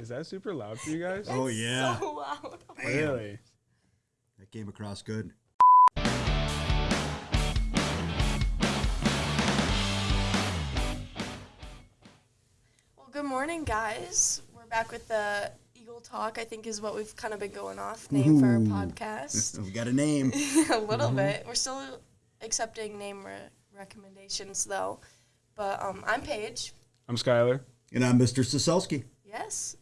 Is that super loud for you guys? Oh yeah, So loud. Really? that came across good. Well, good morning, guys. We're back with the Eagle Talk. I think is what we've kind of been going off name for our podcast. We got a name. a little bit. We're still accepting name re- recommendations though. But um, I'm Paige. I'm Skylar. And I'm Mr. Soselski. Yes.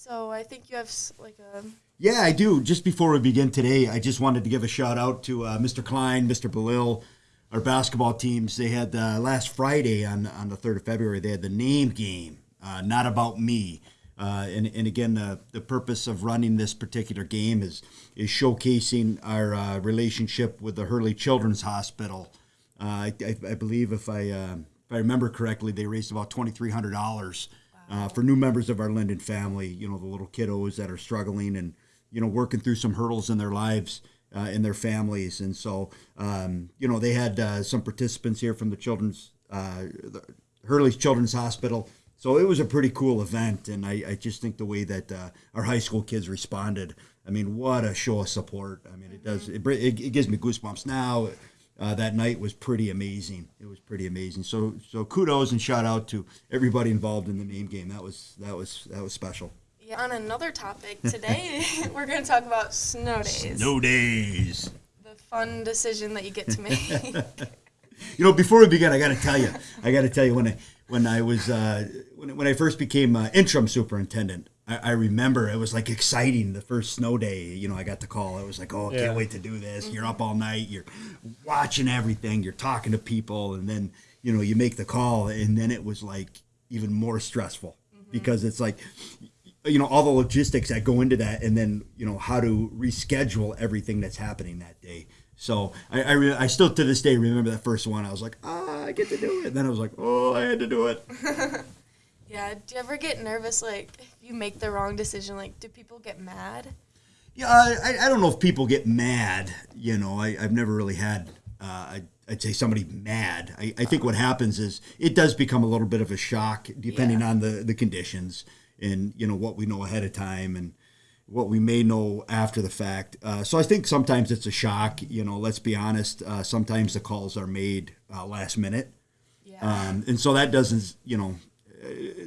So I think you have like a Yeah, I do. Just before we begin today, I just wanted to give a shout out to uh, Mr. Klein, Mr. Belil, our basketball teams. They had uh, last Friday on on the third of February. They had the name game, uh, not about me. Uh, and, and again, the, the purpose of running this particular game is is showcasing our uh, relationship with the Hurley Children's Hospital. Uh, I, I, I believe if I if I remember correctly, they raised about twenty three hundred dollars uh, for new members of our Linden family. You know, the little kiddos that are struggling and you know working through some hurdles in their lives. Uh, in their families, and so um, you know they had uh, some participants here from the children's uh, the Hurley's Children's Hospital. So it was a pretty cool event, and I, I just think the way that uh, our high school kids responded. I mean, what a show of support! I mean, it does it, it, it gives me goosebumps now. Uh, that night was pretty amazing. It was pretty amazing. So so kudos and shout out to everybody involved in the name game. That was that was that was special. yeah. On another topic today, we're going to talk about snow days. Snow days. The fun decision that you get to make. You know, before we begin, I got to tell you, I got to tell you when I when I was uh, when, when I first became uh, interim superintendent, I, I remember it was like exciting the first snow day. You know, I got the call. It was like, oh, I Yeah. can't wait to do this. You're up all night. You're watching everything. You're talking to people, and then you know you make the call, and then it was like even more stressful because it's like you know all the logistics that go into that and then you know how to reschedule everything that's happening that day so i I, re- I still to this day remember that first one i was like ah i get to do it and then i was like oh i had to do it yeah. Do you ever get nervous like if you make the wrong decision? Like, do people get mad? yeah i, I don't know if people get mad you know I, i've never really had uh, I, i'd say somebody mad I, I think what happens is it does become a little bit of a shock depending Yeah. on the the conditions and you know what we know ahead of time and what we may know after the fact. Uh, so I think sometimes it's a shock. You know, let's be honest. Uh, sometimes the calls are made uh, last minute, Yeah. um, and so that doesn't, you know,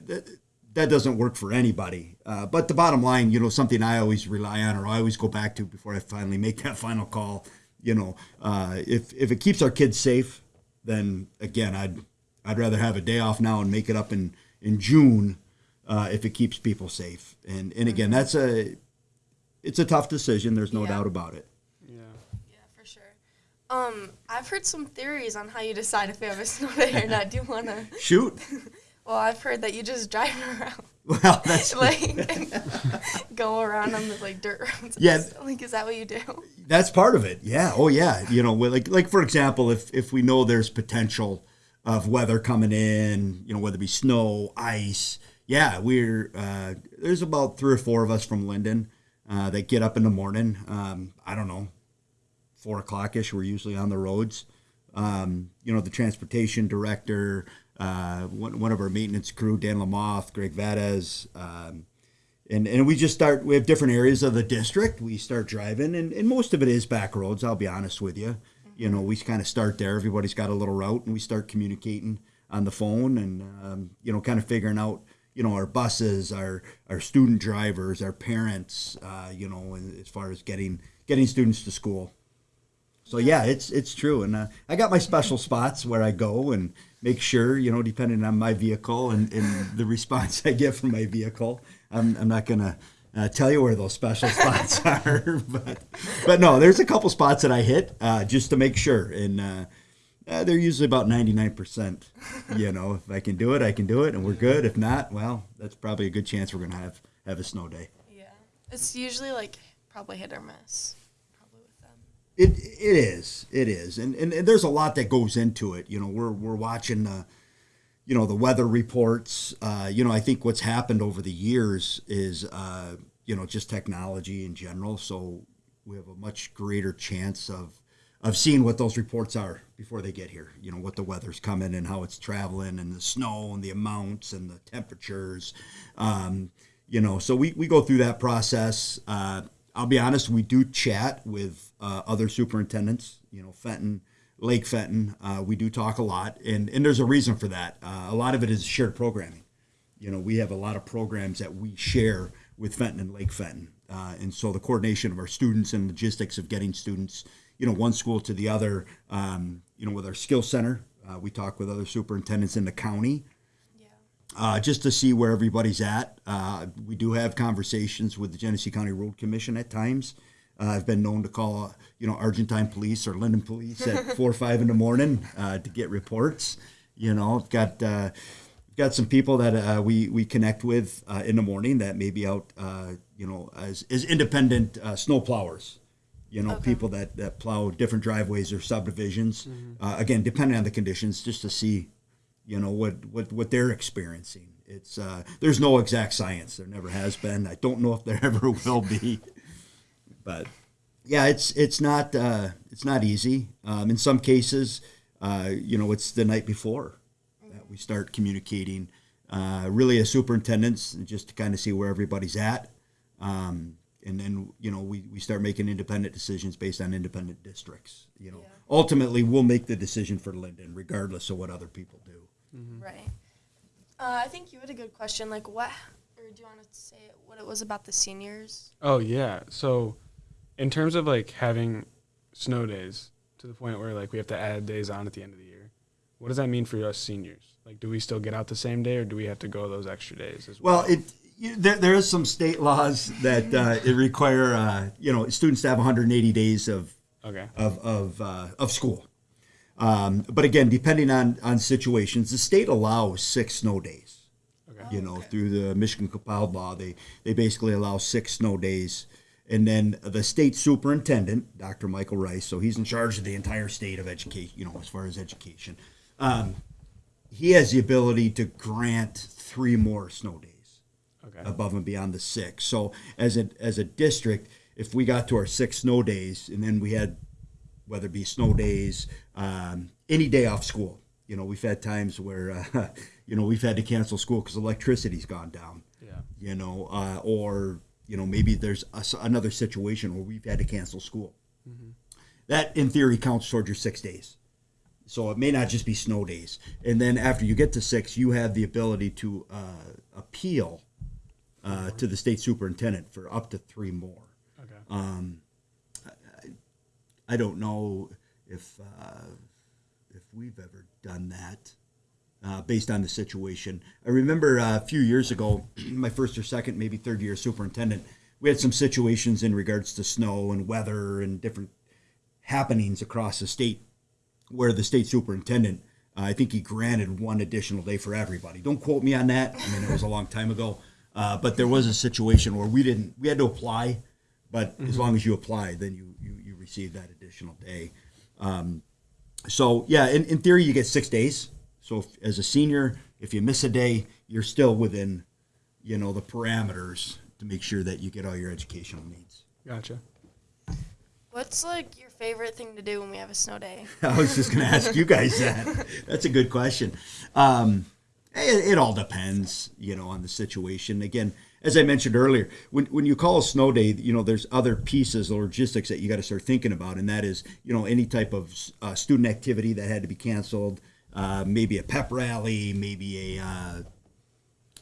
that, that doesn't work for anybody. Uh, but the bottom line, you know, something I always rely on or I always go back to before I finally make that final call. You know, uh, if if it keeps our kids safe, then again, I'd I'd rather have a day off now and make it up in in June uh, if it keeps people safe. And and again, that's a it's a tough decision. There's no Yeah. doubt about it. Yeah. Yeah, for sure. Um, I've heard some theories on how you decide if you have a snow day or not. Do you wanna? Shoot. Well, I've heard that you just drive around, Well, that's like go around on the like dirt roads. Yeah. Like, is that what you do? that's part of it. Yeah. Oh, yeah. You know, like like for example, if if we know there's potential of weather coming in, you know, whether it be snow, ice. Yeah, we're uh, there's about three or four of us from Linden uh, that get up in the morning. Um, I don't know, four o'clock ish. We're usually on the roads. Um, you know, the transportation director, uh, one, one of our maintenance crew, Dan Lamoth, Greg Vades, um, and and we just start. We have different areas of the district. We start driving, and, and most of it is back roads. I'll be honest with you. You know, we kind of start there. Everybody's got a little route, and we start communicating on the phone, and um, you know, kind of figuring out you know our buses, our our student drivers, our parents. Uh, you know, as far as getting getting students to school. So yeah, it's it's true, and uh, I got my special spots where I go and make sure, you know, depending on my vehicle and, and the response I get from my vehicle, I'm, I'm not gonna uh, tell you where those special spots are, but but no, there's a couple spots that I hit uh, just to make sure, and uh, uh, they're usually about 99 percent. You know, if I can do it, I can do it, and we're good. If not, well, that's probably a good chance we're gonna have have a snow day. Yeah, it's usually like probably hit or miss. It it is it is, and, and and there's a lot that goes into it. You know, we're we're watching the, you know, the weather reports. Uh, you know, I think what's happened over the years is, uh, you know, just technology in general. So we have a much greater chance of of seeing what those reports are before they get here. You know, what the weather's coming and how it's traveling, and the snow and the amounts and the temperatures. Um, you know, so we, we go through that process. Uh, I'll be honest, we do chat with uh, other superintendents, you know, Fenton, Lake Fenton. Uh, we do talk a lot, and, and there's a reason for that. Uh, a lot of it is shared programming. You know, we have a lot of programs that we share with Fenton and Lake Fenton. Uh, and so the coordination of our students and logistics of getting students, you know, one school to the other, um, you know, with our skill center, uh, we talk with other superintendents in the county. Uh, just to see where everybody's at. Uh, we do have conversations with the Genesee County Road Commission at times. Uh, I've been known to call, you know, Argentine Police or Linden Police at four or five in the morning uh, to get reports. You know, I've got uh, got some people that uh, we we connect with uh, in the morning that may be out, uh, you know, as as independent uh, snow plowers. You know, Okay. people that, that plow different driveways or subdivisions. Uh, again, depending on the conditions, just to see you know what what what they're experiencing. It's uh there's no exact science. There never has been. I don't know if there ever will be. But yeah it's it's not uh it's not easy. Um in some cases uh you know it's the night before that we start communicating uh really as superintendents just to kind of see where everybody's at. Um and then you know we, we start making independent decisions based on independent districts you know. Yeah. ultimately we'll make the decision for linden regardless of what other people do Right. Uh, I think you had a good question. Like, what, or do you want to say what it was about the seniors? Oh yeah. So, in terms of like having snow days to the point where like we have to add days on at the end of the year, what does that mean for us seniors? Like, do we still get out the same day, or do we have to go those extra days as well? Well, it you, there, there is some state laws that uh, it require uh, you know students to have 180 days of Okay. of of, uh, of school. Um, but again, depending on on situations, the state allows six snow days. Okay. You know, Okay. through the Michigan compiled law, they they basically allow six snow days. And then the state superintendent, Dr. Michael Rice, so he's in charge of the entire state of education, you know, as far as education. Um, he has the ability to grant three more snow days Okay. above and beyond the six. So as a as a district, if we got to our six snow days, and then we had whether it be snow days, um, any day off school. You know, we've had times where uh, you know we've had to cancel school because electricity's gone down. Yeah. You know, uh, or you know maybe there's a another situation where we've had to cancel school. That in theory counts towards your six days. So it may not just be snow days. And then after you get to six, you have the ability to uh, appeal uh, to the state superintendent for up to three more. Okay. Um, I don't know if uh, if we've ever done that uh, based on the situation. I remember uh, a few years ago, my first or second, maybe third year superintendent, we had some situations in regards to snow and weather and different happenings across the state where the state superintendent, uh, I think he granted one additional day for everybody. Don't quote me on that. I mean, it was a long time ago. Uh, but there was a situation where we didn't, we had to apply, but as long as you apply, then you receive that additional day. Um, so yeah, in, in theory, you get six days. So if, as a senior, if you miss a day, you're still within, you know, the parameters to make sure that you get all your educational needs. Gotcha. What's like your favorite thing to do when we have a snow day? I was just going to ask you guys that. That's a good question. Um, it, it all depends, you know, on the situation. Again, as I mentioned earlier, when, when you call a snow day, you know, there's other pieces of logistics that you got to start thinking about, and that is, you know, any type of uh, student activity that had to be canceled, uh, maybe a pep rally, maybe a, uh,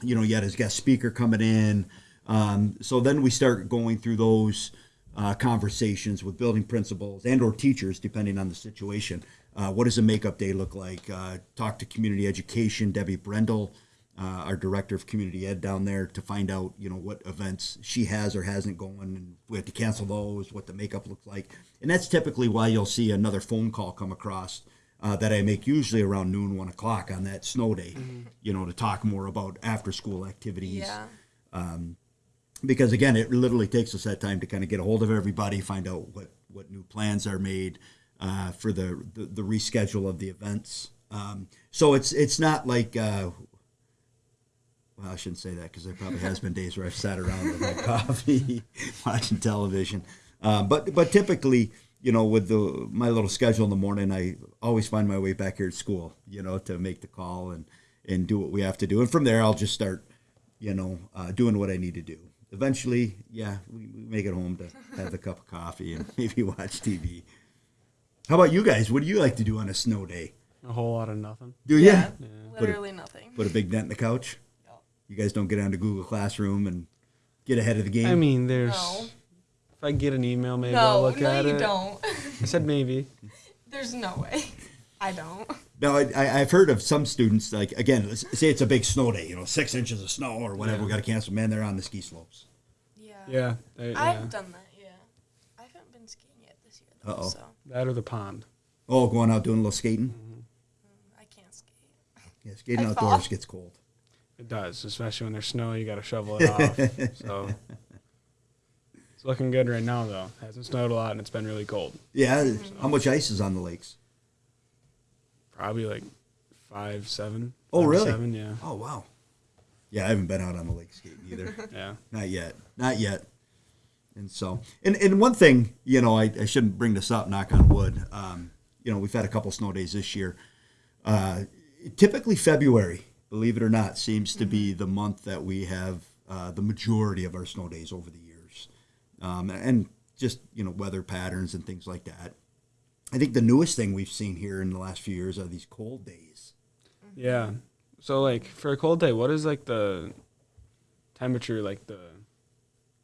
you know, you had a guest speaker coming in. Um, so then we start going through those uh, conversations with building principals and or teachers, depending on the situation. Uh, what does a makeup day look like? Uh, talk to community education, Debbie Brendel, uh, our director of community ed down there, to find out you know what events she has or hasn't going, and we have to cancel those, what the makeup looks like, and that's typically why you'll see another phone call come across. Uh, that I make usually around noon, one o'clock on that snow day, you know, to talk more about after school activities Yeah. um, because again, it literally takes us that time to kind of get a hold of everybody, find out what what new plans are made uh, for the, the the reschedule of the events. Um, so it's it's not like uh, well, I shouldn't say that because there probably has been days where I've sat around with my coffee, watching television. Um, but but typically, you know, with the my little schedule in the morning, I always find my way back here at school, you know, to make the call and and do what we have to do. And from there, I'll just start you know, uh, doing what I need to do. Eventually, yeah, we, we make it home to have a cup of coffee and maybe watch TV. How about you guys? What do you like to do on a snow day? A whole lot of nothing. Do you Yeah. Yeah. Put a- Literally nothing. put a big dent in the couch? No. You guys don't get onto Google Classroom and get ahead of the game. I mean, there's. No. If I get an email, maybe I'll No, look no, at you it. don't. I said maybe. There's no way. I don't. No, I, I- I've heard of some students, like, again, let's say it's a big snow day, you know, six inches of snow or whatever, Yeah. we got to cancel. Man, they're on the ski slopes. Yeah. Yeah. they- I've yeah. done that. Yeah. I haven't been skiing yet this year though, Uh-oh. so That or the pond. Oh, going out doing a little skating? Mm-hmm. I can't skate. Yeah, skating I outdoors fall. gets cold. It does, especially when there's snow. You got to shovel it off. So it's looking good right now, though. hasn't snowed a lot, and it's been really cold. Yeah, how much ice is on the lakes? Probably like five, seven. Oh, five, really? Seven, yeah, Oh, wow. Yeah, I haven't been out on the lake skating either. yeah. Not yet. Not yet. And so, and, and one thing, you know, I, I shouldn't bring this up, knock on wood. Um, you know, we've had a couple snow days this year. Uh, typically, February, believe it or not, seems to be the month that we have uh, the majority of our snow days over the years. Um, and just, you know, weather patterns and things like that. I think the newest thing we've seen here in the last few years are these cold days. Yeah. So like for a cold day, what is like the temperature, like the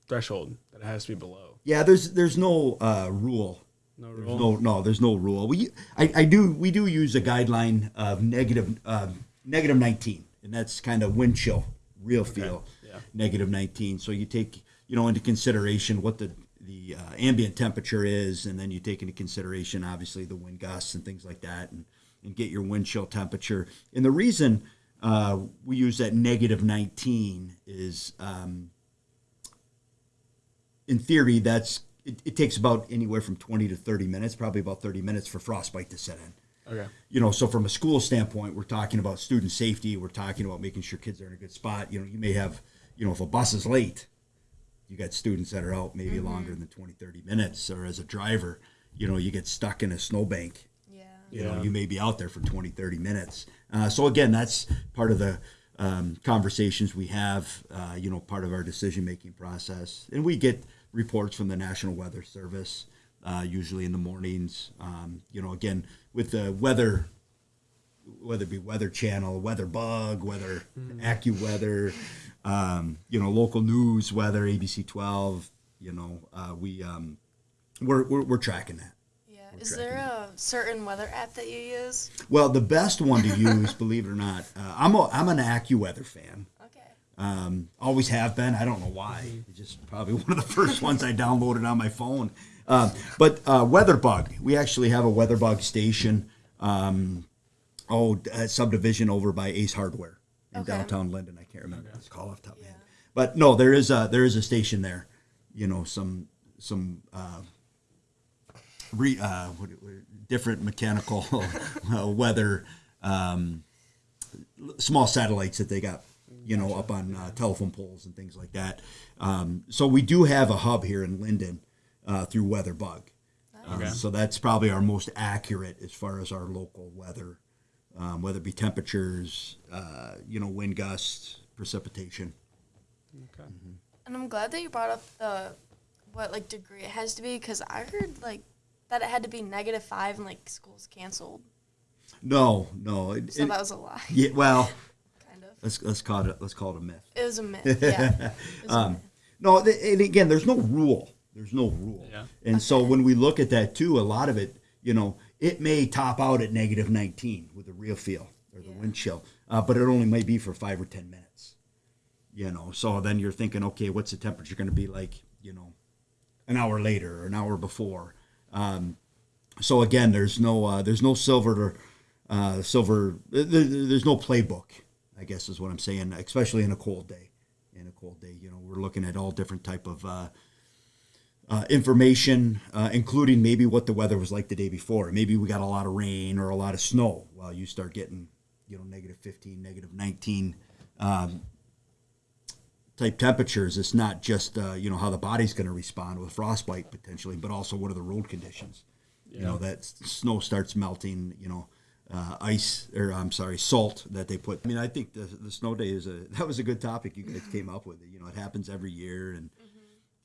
threshold that it has to be below? Yeah, there's there's no uh, rule No There's no, no, there's no rule. We, I, I do, we do use a guideline of negative, uh, negative 19, and that's kind of wind chill, real feel, yeah. negative 19. So you take, you know, into consideration what the the uh, ambient temperature is, and then you take into consideration obviously the wind gusts and things like that, and and get your wind chill temperature. And the reason uh, we use that negative 19 is. Um, in theory, that's it, it takes about anywhere from 20 to 30 minutes, probably about 30 minutes for frostbite to set in. Okay. You know, so from a school standpoint, we're talking about student safety. We're talking about making sure kids are in a good spot. You know, you may have, you know, if a bus is late, you got students that are out maybe longer than 20, 30 minutes. Or as a driver, you know, you get stuck in a snowbank Yeah. you know Yeah. you may be out there for 20 30 minutes uh, so again that's part of the um, conversations we have uh, you know part of our decision making process and we get reports from the national weather service uh, usually in the mornings um, you know again with the weather whether it be weather channel weather bug weather accuweather um, you know local news weather abc 12 you know uh, we um, we're, we're, we're tracking that Yeah. Is there a certain weather app that you use? Well, the best one to use, believe it or not, uh, I'm a, I'm an AccuWeather fan. Okay. Um, always have been. I don't know why. It's just probably one of the first ones I downloaded on my phone. Um, but uh, WeatherBug, we actually have a WeatherBug station. Um, oh, a subdivision over by Ace Hardware in Okay. downtown Linden. I can't remember. It's called off top of Yeah. head. But no, there is a there is a station there. You know, some some. Uh, re, uh, what, what- different mechanical uh, weather um, small satellites that they got you know up on uh, telephone poles and things like that um, so we do have a hub here in linden uh, through weatherbug um, Okay. so that's probably our most accurate as far as our local weather um, whether it be temperatures uh, you know wind gusts precipitation Okay. And I'm glad that you brought up the what like degree it has to be because I heard like that it had to be negative five and like school's canceled. no no it, So it- that was a lie, yeah, well kind of. let's, let's call it let's call it a myth It was a myth. Yeah. It was a Um, myth. No, th- and again, there's no rule. There's no rule. Yeah. And so when we look at that too, a lot of it, you know, it may top out at negative 19 with the real feel or the Yeah. wind chill, uh, but it only may be for five or 10 minutes. You know, so then you're thinking, okay, what's the temperature going to be like, you know, an hour later or an hour before? Um, so again, there's no uh, there's no silver uh, silver. th- th- There's no playbook. I guess is what I'm saying, especially in a cold day. In a cold day, you know, we're looking at all different type of uh, information, uh, including maybe what the weather was like the day before. Maybe we got a lot of rain or a lot of snow. Well, you start getting, you know, negative 15, negative 19 um, type temperatures. It's not just uh, you know how the body's going to respond with frostbite potentially, but also what are the road conditions. You know that snow starts melting. You know, uh, ice or I'm sorry, salt that they put. I mean, I think the the snow day is a that was a good topic you guys came up with. You know, it happens every year, and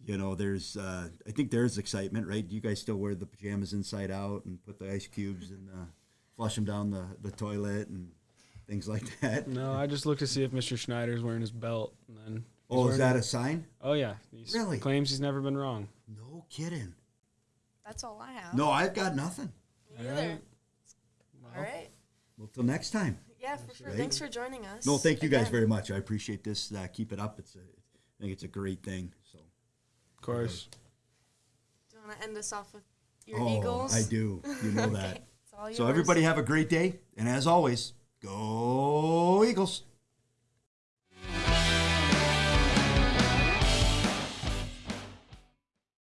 you know, there's uh, I think there's excitement, right? Do You guys still wear the pajamas inside out and put the ice cubes and uh, flush them down the the toilet and things like that. No, I just looked to see if Mr. Schneider's wearing his belt, and then. Oh, is that it. a sign? Oh yeah, he Really? claims he's never been wrong. No kidding. That's all I have. No, I've got nothing. Me either. All right. Well, till next time. Yeah, for sure. right. Thanks for joining us. No, thank you guys very much. I appreciate this. Uh, keep it up. It's a, I think it's a great thing. So. Of course. Do you want to end us off with your oh, Eagles? I do. You know that. Okay, so everybody have a great day, and as always, go Eagles.